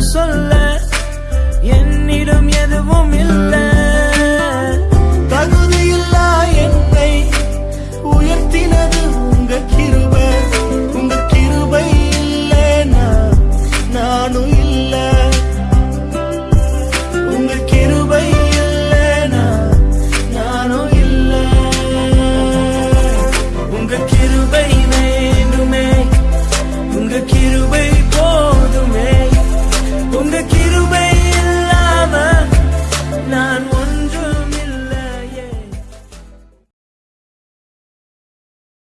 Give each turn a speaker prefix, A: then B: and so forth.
A: சொல்ல. என்னிடம் எதுவும் இல்லை. தகுதியில்லா என்னை உயர்த்தினது உங்க கிருபை. உங்க கிருபை இல்லைனா நானும் இல்லை. உங்க கிருபை இல்லைனா நானும் இல்லை. உங்க கிருபை